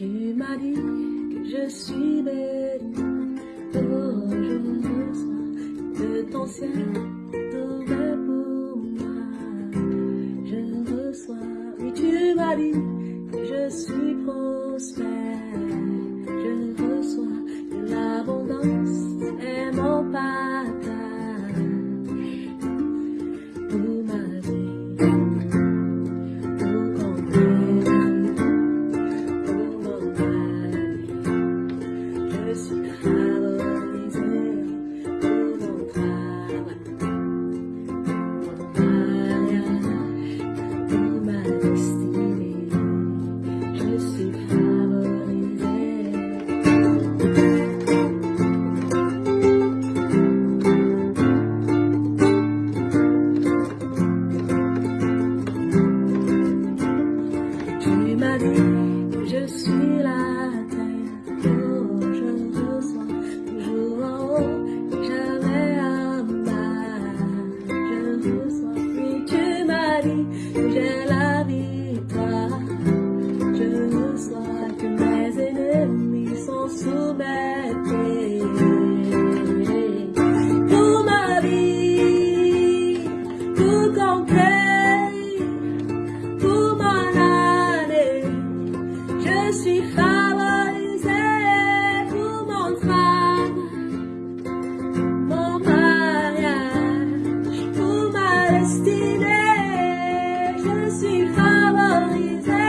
Tu m'as dit que je suis bénie. Oh, je reçois de ton ciel est pour moi. Je reçois, oui, tu m'as dit que je suis prospère. Je suis pour mon année. Je suis favorisée pour mon travail, mon mariage, pour ma destinée. Je suis favorisée